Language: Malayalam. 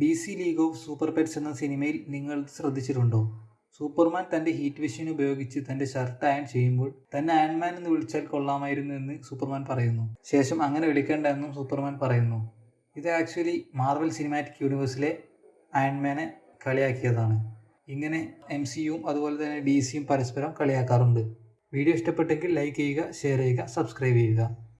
D C league of super pets എന്ന സിനിമയിൽ നിങ്ങൾ ശ്രദ്ധിച്ചിട്ടുണ്ടോ? സൂപ്പർമാൻ തന്റെ ഹീറ്റ് മെഷീൻ ഉപയോഗിച്ച് തന്റെ ഷർട്ട് അയൺ ചെയ്യുമ്പോൾ തന്നെ അയൺമാൻ എന്ന് വിളിച്ചാൽ കൊള്ളാമായിരുന്നു എന്ന് സൂപ്പർമാൻ പറയുന്നു. ശേഷം അങ്ങനെ വിളിക്കേണ്ട എന്നും സൂപ്പർമാൻ പറയുന്നു. ഇത് ആക്ച്വലി മാർവൽ സിനിമാറ്റിക് യൂണിവേഴ്സിലെ അയൺമാനെ കളിയാക്കിയതാണ്. ഇങ്ങനെ എം സിയും അതുപോലെ തന്നെ ഡി സിയും പരസ്പരം കളിയാക്കാറുണ്ട്. വീഡിയോ ഇഷ്ടപ്പെട്ടെങ്കിൽ ലൈക്ക് ചെയ്യുക ഷെയർ ചെയ്യുക സബ്സ്ക്രൈബ് ചെയ്യുക.